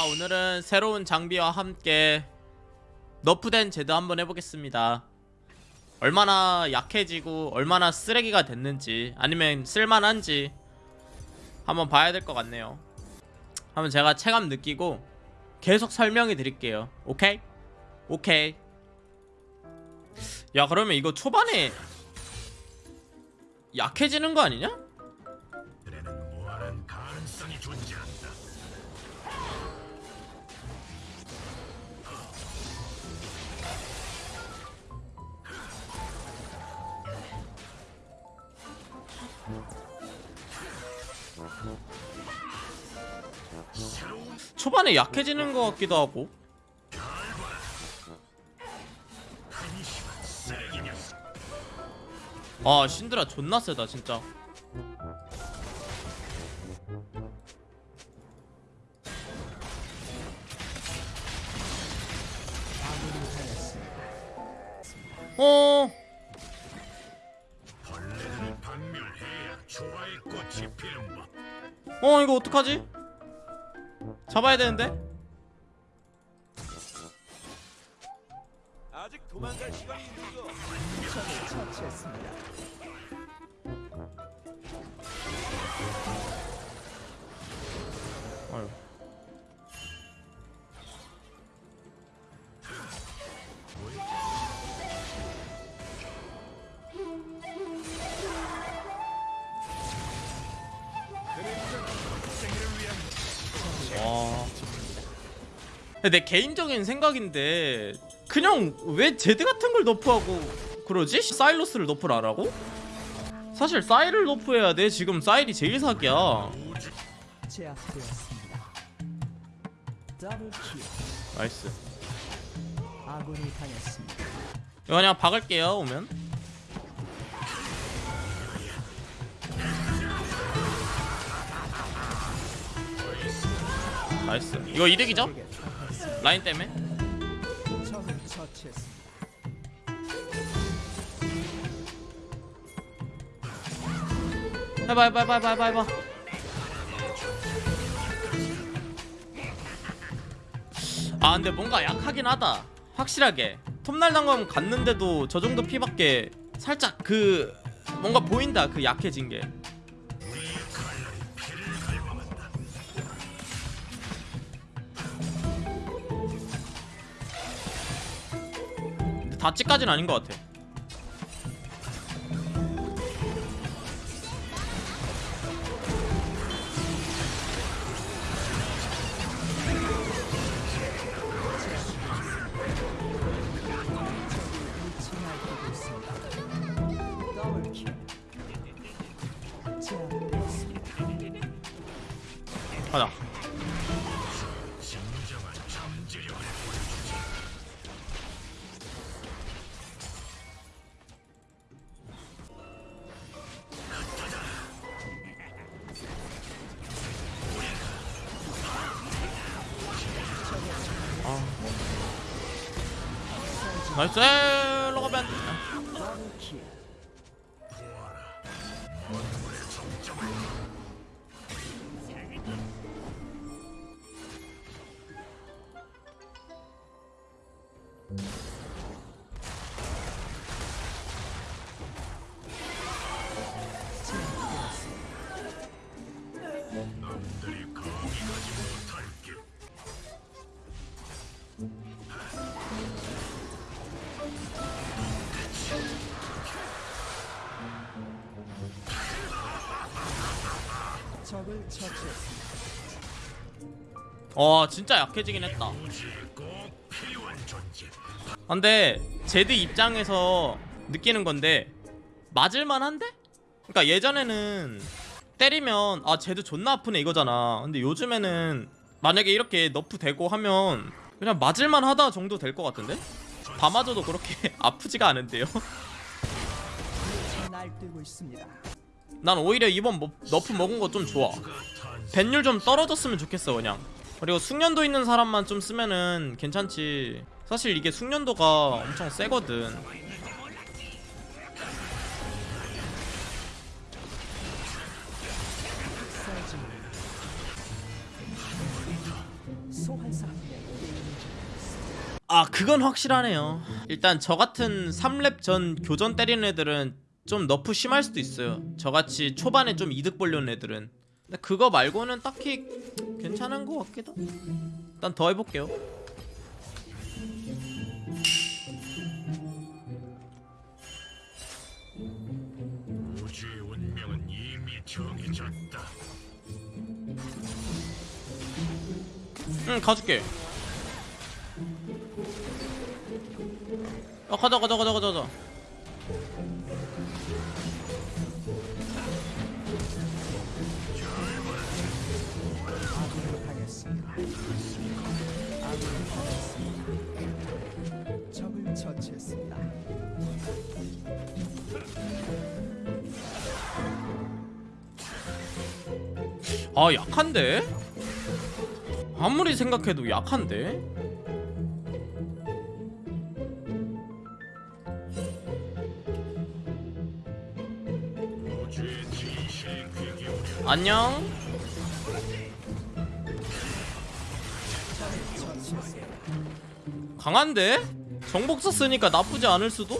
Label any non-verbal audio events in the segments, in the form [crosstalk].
자 오늘은 새로운 장비와 함께 너프된 제드 한번 해보겠습니다 얼마나 약해지고 얼마나 쓰레기가 됐는지 아니면 쓸만한지 한번 봐야 될 것 같네요 한번 제가 체감 느끼고 계속 설명해 드릴게요 오케이? 오케이 야 그러면 이거 초반에 약해지는 거 아니냐? 초반에 약해지는 것 같기도 하고. 아 신드라 존나 세다 진짜 어 어 이거 어떡하지? 잡아야 되는데? 아직 도망갈 시간이 있는 거. 아유. 내 개인적인 생각인데 그냥 왜 제드 같은 걸 nerf하고 그러지? 사일러스를 하고? 사실 사일을 nerf해야 돼 지금 사일이 제일 사기야 nice. 이거 그냥 박을게요 오면 nice 이거 이득이죠? 라인 때문에? 해봐 해봐 해봐 해봐 해봐. 아 근데 뭔가 약하긴 하다. 확실하게. 톱날 단검 갔는데도 저 정도 피밖에 살짝 그 뭔가 보인다 그 약해진 게 다찌까지는 아닌 것 같아 나이 적을 처치했습니다. 어 진짜 약해지긴 했다. 근데 제드 입장에서 느끼는 건데 맞을만 한데? 그러니까 예전에는 때리면 아 제드 존나 아프네 이거잖아 근데 요즘에는 만약에 이렇게 너프 되고 하면 그냥 맞을만 하다 정도 될 것 같은데? 다 맞아도 그렇게 [laughs] 아프지가 않은데요? 날뛰고 있습니다. 난 오히려 이번 뭐- 너프 먹은 거 좀 좋아. 벤율 좀 떨어졌으면 좋겠어 그냥. 그리고 숙련도 있는 사람만 좀 쓰면은 괜찮지. 사실 이게 숙련도가 엄청 세거든. 아 그건 확실하네요. 일단 저 같은 3렙 전 교전 때리는 애들은 좀 너프 심할 수도 있어요. 저같이 초반에 좀 이득 보려는 애들은. 근데 그거 말고는 딱히 괜찮은 것 같기도 일단 더 해볼게요. 우주의 운명은 이미 정해졌다. 응 가줄게. 아 가자 가자 가자 가자 가자 아 약한데? 아무리 생각해도 약한데? 안녕. 강한데? 정복사 쓰니까 나쁘지 않을 수도?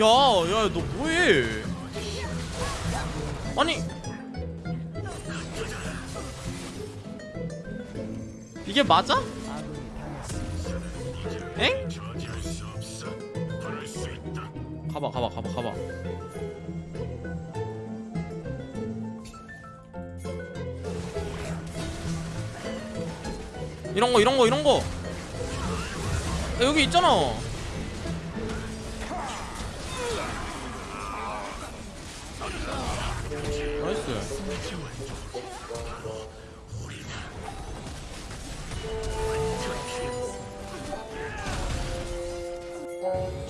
야, 야, 너 뭐해? 아니 이게 맞아? 엥? 가봐, 가봐, 가봐, 가봐. 이런 거, 이런 거, 이런 거. 야, 여기 있잖아.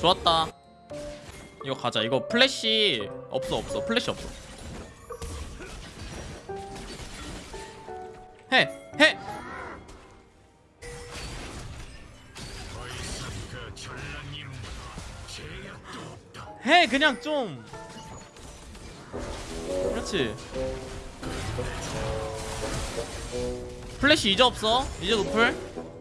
좋았다. 이거 가자. 이거 플래시 없어 없어. 플래시 없어. 해 해. 해 그냥 좀. 그렇지. 플래시 이제 없어. 이제 노플.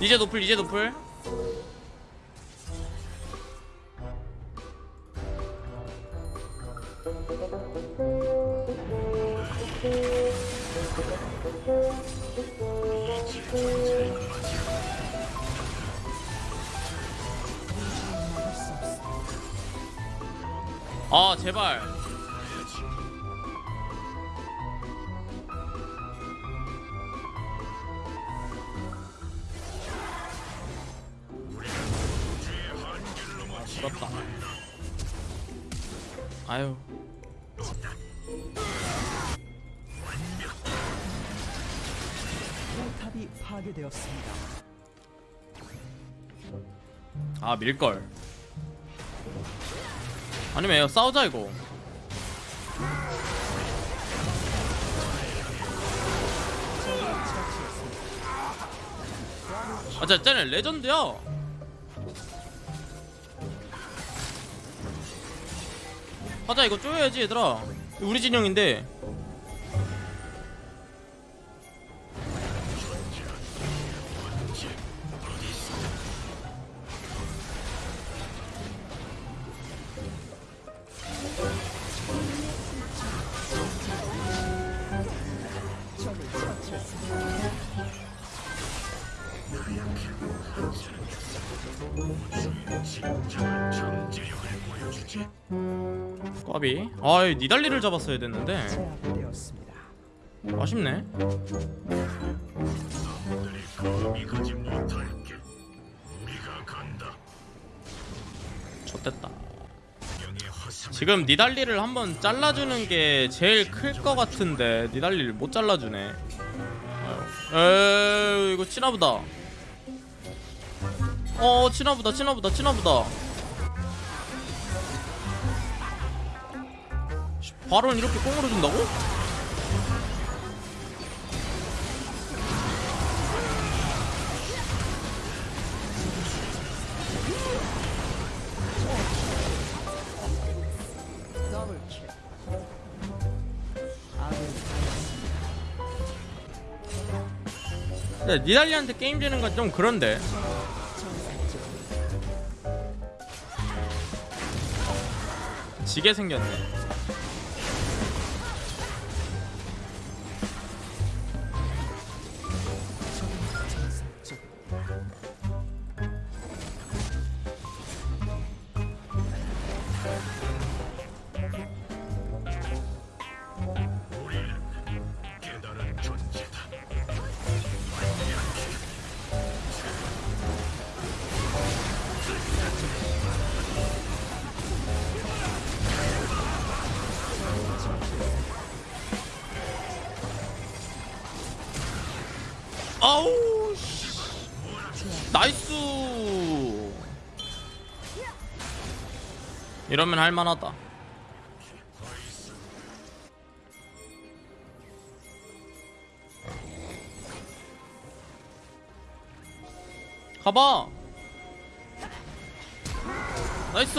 이제 노플 이제 노플. 아 제발. 아유. 포탑이 파괴되었습니다. 아 밀걸. 아니면 싸우자 이거. 아, 진짜 쟤네 레전드야. 하자 이거 쪼여야지 얘들아. 우리 진영인데. 정제력을 보여주지. 꽈비. 아, 이 니달리를 잡았어야 됐는데. 아쉽네. 화성. 지금 니달리를 한번 잘라주는 게 제일 클 것 같은데 니달리를 못 잘라주네. 에이 이거 치나보다. 어 치나보다 치나보다 치나보다. 바론 이렇게 꽁으로 준다고? 근데 니달리한테 게임 지는 건 좀 그런데 지게 생겼네 이러면 할만하다. 가봐. 나이스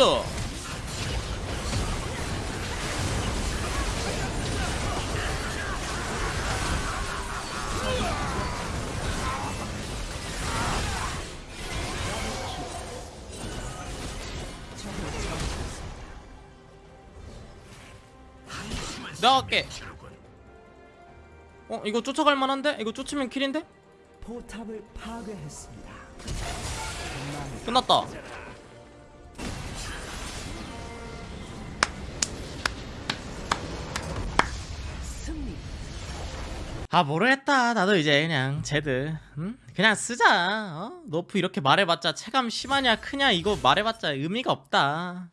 내가 갈게 어 이거 쫓아갈 만한데? 이거 쫓으면 킬인데? 포탑을 파괴했습니다. 끝났다. 아 모르겠다 나도 이제 그냥 제드 응? 그냥 쓰자 어? 너프 이렇게 말해봤자 체감 심하냐 크냐 이거 말해봤자 의미가 없다